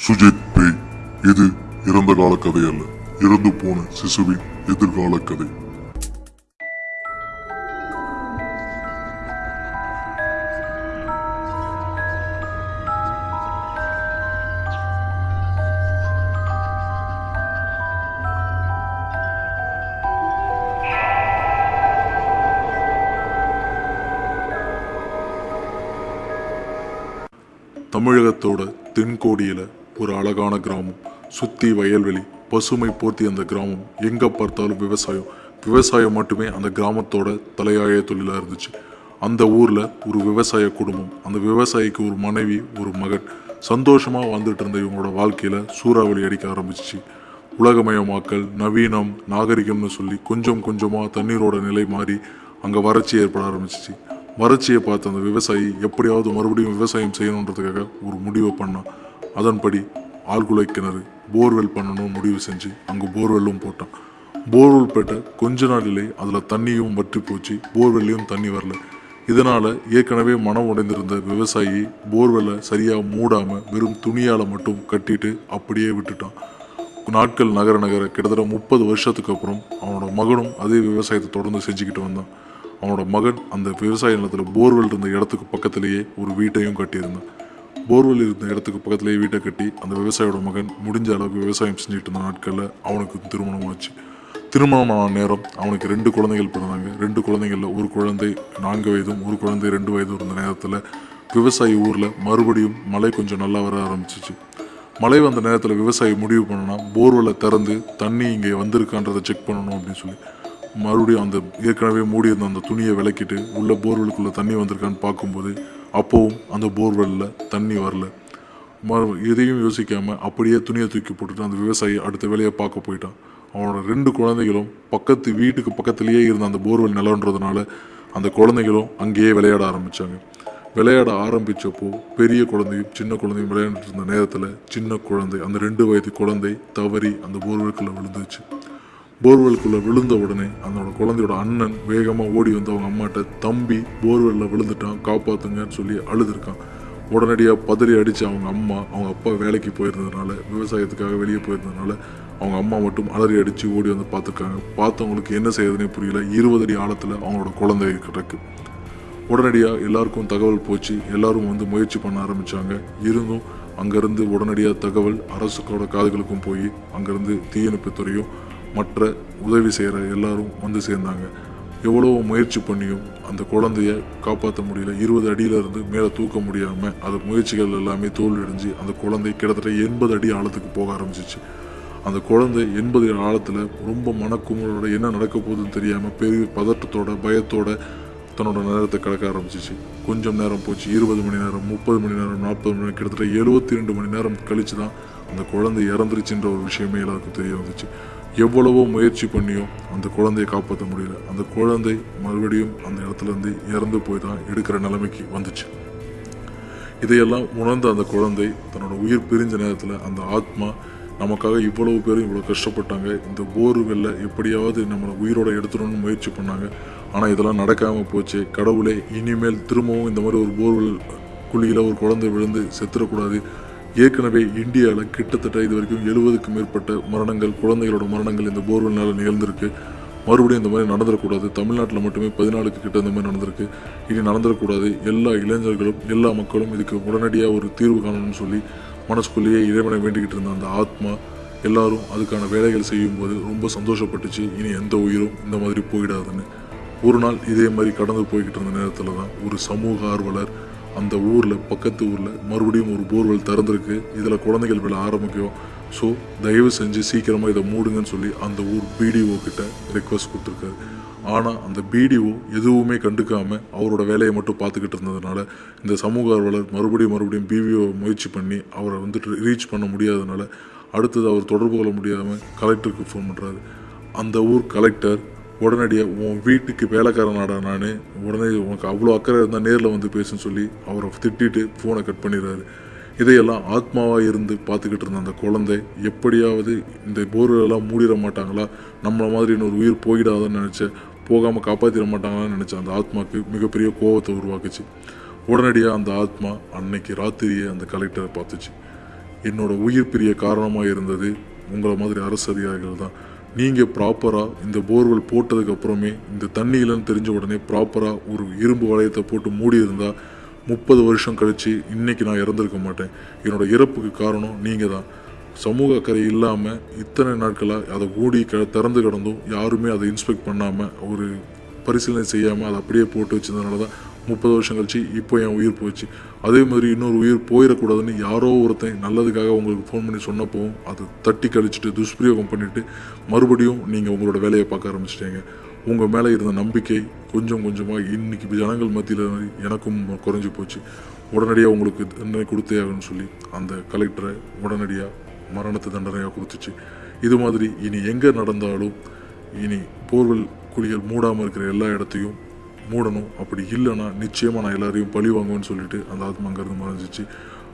சுஜித் பேய். இது இறந்த கால கதை அல்ல. இறந்து போன சிசுவின் எதிர்கால கதை தமிழகத்தோட தென்கோடியில் ஒரு அழகான கிராமம். சுற்றி வயல்வெளி பசுமை போர்த்தி அந்த கிராமம். எங்கே பார்த்தாலும் விவசாயம். விவசாயம் மட்டுமே அந்த கிராமத்தோட தலையாய தொழிலாக இருந்துச்சு. அந்த ஊரில் ஒரு விவசாய குடும்பம். அந்த விவசாயிக்கு ஒரு மனைவி ஒரு மகன். சந்தோஷமாக வாழ்ந்துட்டு இருந்த இவங்களோட வாழ்க்கையில் சூறாவளி அடிக்க ஆரம்பிச்சிச்சு. உலகமயமாக்கல் நவீனம் நாகரிகம்னு சொல்லி கொஞ்சம் கொஞ்சமாக தண்ணீரோட நிலை மாறி அங்கே வறட்சி ஏற்பட ஆரம்பிச்சிச்சு. வறட்சியை பார்த்த அந்த விவசாயி எப்படியாவது மறுபடியும் விவசாயம் செய்யணுன்றதுக்காக ஒரு முடிவை பண்ணான். அதன்படி ஆழ்குலை கிணறு போர்வெல் பண்ணணும் முடிவு செஞ்சு அங்கே போர்வெல்லும் போட்டான். போர்வெல் போட்ட கொஞ்ச நாளிலே அதில் தண்ணியும் வற்றி போச்சு. போர்வெல்லையும் தண்ணி வரல. இதனால் ஏற்கனவே மனம் உடைந்திருந்த விவசாயி போர்வெல்லை சரியாக மூடாமல் வெறும் துணியால் மட்டும் கட்டிட்டு அப்படியே விட்டுட்டான். நாட்கள் நகர நகர கிட்டத்தட்ட முப்பது வருஷத்துக்கு அப்புறம் அவனோட மகனும் அதே விவசாயத்தை தொடர்ந்து செஞ்சுக்கிட்டு வந்தான். அவனோட மகன் அந்த விவசாய நிலத்தில் போர்வெல் இருந்த இடத்துக்கு பக்கத்திலேயே ஒரு வீட்டையும் கட்டியிருந்தான். போர்வெல் இருந்த இடத்துக்கு பக்கத்துலேயே வீட்டை கட்டி அந்த விவசாயியோட மகன் முடிஞ்ச அளவுக்கு விவசாயம் செஞ்சுட்டு இருந்த நாட்களில் அவனுக்கு திருமணம் ஆச்சு திருமணமான நேரம் அவனுக்கு ரெண்டு குழந்தைகள் பிறந்தாங்க. ரெண்டு குழந்தைகளில் ஒரு குழந்தை நான்கு வயதும் ஒரு குழந்தை ரெண்டு வயதும் இருந்த நேரத்தில் விவசாயி ஊரில் மறுபடியும் மழை கொஞ்சம் நல்லா வர ஆரம்பிச்சிச்சு. மழை வந்த நேரத்தில் விவசாயி முடிவு பண்ணனா போர்வெல்லை திறந்து தண்ணி இங்கே வந்திருக்கான்றதை செக் பண்ணணும் அப்படின்னு சொல்லி. மறுபடியும் அந்த ஏற்கனவே மூடி இருந்த அந்த துணியை விளக்கிட்டு உள்ள போர்வெலுக்குள்ளே தண்ணி வந்திருக்கான்னு பார்க்கும்போது அப்போவும் அந்த போர்வெல்லில் தண்ணி வரல. மறு எதையும் யோசிக்காமல் அப்படியே துணியை தூக்கி போட்டுட்டு அந்த விவசாயி அடுத்த வேலையை பார்க்க போயிட்டான். அவனோட ரெண்டு குழந்தைகளும் பக்கத்து வீட்டுக்கு பக்கத்துலேயே இருந்த அந்த போர்வெல் நிலன்றதுனால அந்த குழந்தைகளும் அங்கேயே விளையாட ஆரம்பித்தாங்க விளையாட ஆரம்பித்தப்போ பெரிய குழந்தையும் சின்ன குழந்தையும் விளையாண்டுட்டு இருந்த நேரத்தில் சின்ன குழந்தை அந்த ரெண்டு வயது குழந்தை தவறி அந்த போர்வெல்குள்ளே விழுந்துச்சு. போர்வெலுக்குள்ளே விழுந்த உடனே அதனோட குழந்தையோட அண்ணன் வேகமாக ஓடி வந்து அவங்க அம்மாட்ட தம்பி போர்வெல்லில் விழுந்துட்டான் காப்பாற்றுங்கன்னு சொல்லி அழுதுருக்கான். உடனடியாக பதறி அடித்து அவங்க அம்மா அவங்க அப்பா வேலைக்கு போயிருந்ததுனால விவசாயத்துக்காக வெளியே போயிருந்ததுனால அவங்க அம்மா மட்டும் அலறி அடித்து ஓடி வந்து பார்த்துருக்காங்க. பார்த்தவங்களுக்கு என்ன செய்யறதுனே புரியல. இருபது அடி ஆழத்தில் அவங்களோட குழந்தை கிடக்கு. உடனடியாக எல்லாருக்கும் தகவல் போச்சு. எல்லாரும் வந்து முயற்சி பண்ண ஆரம்பித்தாங்க இருந்தும் அங்கேருந்து உடனடியாக தகவல் அரசுக்கோட காதுகளுக்கும் போய் அங்கேருந்து தீயணைப்புத்துறையும் மற்ற உதவி செய்கிற எல்லாரும் வந்து சேர்ந்தாங்க. எவ்வளோ முயற்சி பண்ணியும் அந்த குழந்தைய காப்பாற்ற முடியல. இருபது அடியிலிருந்து மேலே தூக்க முடியாமல் அது முயற்சிகள் எல்லாமே தோல்வியடைஞ்சு அந்த குழந்தை கிட்டத்தட்ட எண்பது அடி ஆழத்துக்கு போக ஆரம்பிச்சிச்சு. அந்த குழந்தை எண்பது ஆழத்தில் ரொம்ப மனக்குமுறோட என்ன நடக்க போகுதுன்னு தெரியாமல் பெரிய பதட்டத்தோட பயத்தோட தன்னோட நேரத்தை கடக்க ஆரம்பிச்சிச்சு. கொஞ்சம் நேரம் போச்சு. இருபது மணி நேரம் முப்பது மணி நேரம் நாற்பது மணி நேரம் கிட்டத்தட்ட எழுபத்தி ரெண்டு மணி நேரம் கழித்து தான் அந்த குழந்தை இறந்துருச்சுன்ற ஒரு விஷயமே எல்லாருக்கும் தெரிய வந்துச்சு. எவ்வளவோ முயற்சி பண்ணியும் அந்த குழந்தையை காப்பாற்ற முடியல. அந்த குழந்தை மறுபடியும் அந்த இடத்துல இருந்து இறந்து போய் தான் எடுக்கிற நிலைமைக்கு வந்துச்சு. இதையெல்லாம் உணர்ந்த அந்த குழந்தை தன்னோட உயிர் பிரிஞ்ச நேரத்தில் அந்த ஆத்மா நமக்காக இவ்வளவு பேரும் இவ்வளோ கஷ்டப்பட்டாங்க. இந்த போர்வெல்ல எப்படியாவது நம்மளை உயிரோட எடுத்துடணும்னு முயற்சி பண்ணாங்க. ஆனால் இதெல்லாம் நடக்காமல் போச்சு. கடவுளே இனிமேல் திரும்பவும் இந்த மாதிரி ஒரு போர்வெல் குழியில் ஒரு குழந்தை விழுந்து செத்துடக்கூடாது ஏற்கனவே இந்தியாவில் கிட்டத்தட்ட இது வரைக்கும் எழுபதுக்கும் மேற்பட்ட மரணங்கள் குழந்தைகளோட மரணங்கள் இந்த போர்வெல்னால் நிகழ்ந்திருக்கு. மறுபடியும் இந்த மாதிரி நடந்துடக்கூடாது. தமிழ்நாட்டில் மட்டுமே பதினாலுக்கு கிட்ட இந்த மாதிரி நடந்திருக்கு. இனி நடந்துடக்கூடாது. எல்லா இளைஞர்களும் எல்லா மக்களும் இதுக்கு உடனடியாக ஒரு தீர்வு காணணும்னு சொல்லி மனசுக்குள்ளேயே இறைவனை வேண்டிக்கிட்டு இருந்த அந்த ஆத்மா எல்லாரும் அதுக்கான வேலைகள் செய்யும்போது ரொம்ப சந்தோஷப்பட்டுச்சு. இனி எந்த உயிரும் இந்த மாதிரி போயிடாதுன்னு. ஒரு நாள் இதே மாதிரி கடந்து போய்கிட்டு இருந்த நேரத்தில் தான் ஒரு சமூக ஆர்வலர் அந்த ஊரில் பக்கத்து ஊரில் மறுபடியும் ஒரு போர்வெல் திறந்துருக்கு. இதில் குழந்தைகள் விழ ஆரம்பிக்கும். ஸோ தயவு செஞ்சு சீக்கிரமாக இதை மூடுங்கன்னு சொல்லி அந்த ஊர் பிடிஓ கிட்ட ரெக்வஸ்ட் கொடுத்துருக்காரு. ஆனால் அந்த பிடிஓ எதுவுமே கண்டுக்காமல் அவரோட வேலையை மட்டும் பார்த்துக்கிட்டு இருந்ததுனால இந்த சமூக ஆர்வலர் மறுபடியும் மறுபடியும் பிவிஓ முயற்சி பண்ணி அவரை வந்துட்டு ரீச் பண்ண முடியாதனால அடுத்தது அவர் தொடர்பு கொள்ள முடியாமல் கலெக்டருக்கு ஃபோன் பண்ணுறாரு அந்த ஊர் கலெக்டர் உடனடியாக உன் வீட்டுக்கு வேலைக்காரனாடா நான். உடனே உனக்கு அவ்வளோ அக்கறை இருந்தால் நேரில் வந்து பேசுன்னு சொல்லி அவரை திட்டிட்டு ஃபோனை கட் பண்ணிடுறாரு. இதையெல்லாம் ஆத்மாவாக இருந்து பார்த்துக்கிட்டு இருந்த அந்த குழந்தை எப்படியாவது இந்த போர்வெல்லாம் மூடிட மாட்டாங்களா? நம்மளை மாதிரி இன்னொரு உயிர் போயிடாதான்னு நினச்ச போகாமல் காப்பாற்றிட மாட்டாங்களான்னு நினச்ச அந்த ஆத்மாவுக்கு மிகப்பெரிய கோபத்தை உருவாக்குச்சு. உடனடியாக அந்த ஆத்மா அன்னைக்கு ராத்திரியே அந்த கலெக்டரை பார்த்துச்சு. என்னோடய உயிர் பிரிய காரணமாக இருந்தது உங்களை மாதிரி அரசு அதிகாரிகள் தான். நீங்கள் ப்ராப்பராக இந்த போர்வெல் போட்டதுக்கப்புறமே இந்த தண்ணி இல்லைன்னு தெரிஞ்ச உடனே ப்ராப்பராக ஒரு இரும்பு வளையத்தை போட்டு மூடி இருந்தால் முப்பது வருஷம் கழித்து இன்றைக்கி நான் இறந்துருக்க மாட்டேன். என்னோட இறப்புக்கு காரணம் நீங்கள் தான் சமூக அக்கறை இல்லாமல் இத்தனை நாட்களாக அதை மூடி க திறந்து கிடந்தும் யாருமே அதை இன்ஸ்பெக்ட் பண்ணாமல் ஒரு பரிசீலனை செய்யாமல் அதை அப்படியே போட்டு வச்சதுனால தான் முப்பது வருஷம் கழிச்சு இப்போ என் உயிர் போச்சு. அதே மாதிரி இன்னொரு உயிர் போயிடக்கூடாதுன்னு யாரோ ஒருத்தன் நல்லதுக்காக உங்களுக்கு ஃபோன் பண்ணி சொன்னப்போவும் அதை தட்டி கழிச்சிட்டு துஷ்பிரயோகம் பண்ணிவிட்டு மறுபடியும் நீங்கள் உங்களோட வேலையை பார்க்க ஆரம்பிச்சிட்டீங்க. உங்கள் மேலே இருந்த நம்பிக்கை கொஞ்சம் கொஞ்சமாக இன்றைக்கி ஜனங்கள் மத்தியில் எனக்கும் குறைஞ்சி போச்சு. உடனடியாக உங்களுக்கு தண்டனை கொடுத்தே ஆகணும்னு சொல்லி அந்த கலெக்டரை உடனடியாக மரணத்தை தண்டனையாக கொடுத்துச்சு. இது மாதிரி இனி எங்கே நடந்தாலும் இனி போர்வெல் குழிகள் மூடாமல் இருக்கிற எல்லா இடத்தையும் மூடணும். அப்படி இல்லைன்னா நிச்சயமாக நான் எல்லாரையும் பழி வாங்குவேன்னு சொல்லிட்டு அந்த ஆத்மா அங்கேருந்து மறைஞ்சிச்சு.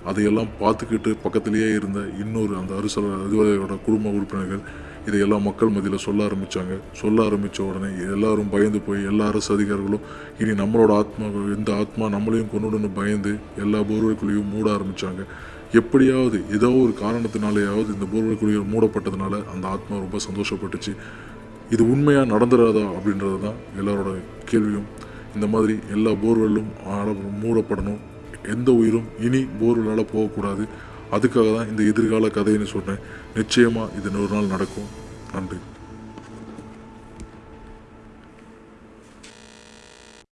அதையெல்லாம் பார்த்துக்கிட்டு பக்கத்திலேயே இருந்த இன்னொரு அந்த அரசு அதிபதியோட குடும்ப உறுப்பினர்கள் இதையெல்லாம் மக்கள் மத்தியில் சொல்ல ஆரம்பித்தாங்க சொல்ல ஆரம்பித்த உடனே எல்லாரும் பயந்து போய் எல்லா அரசு அதிகாரிகளும் இனி நம்மளோட ஆத்மா இந்த ஆத்மா நம்மளையும் கொண்டுடன்னு பயந்து எல்லா போர்வைக்குள்ளேயும் மூட ஆரம்பித்தாங்க எப்படியாவது ஏதோ ஒரு காரணத்தினாலேயாவது இந்த போர்வை மூடப்பட்டதுனால அந்த ஆத்மா ரொம்ப சந்தோஷப்பட்டுச்சு. இது உண்மையாக நடந்துடாதா அப்படின்றது தான் எல்லாரோட கேள்வியும். இந்த மாதிரி எல்லா போர்வெல்லும் மூடப்படணும். எந்த உயிரும் இனி போர்வெல்லால் போகக்கூடாது. அதுக்காக தான் இந்த எதிர்கால கதைன்னு சொன்னேன். நிச்சயமாக இது நூறு நாள் நடக்கும். நன்றி.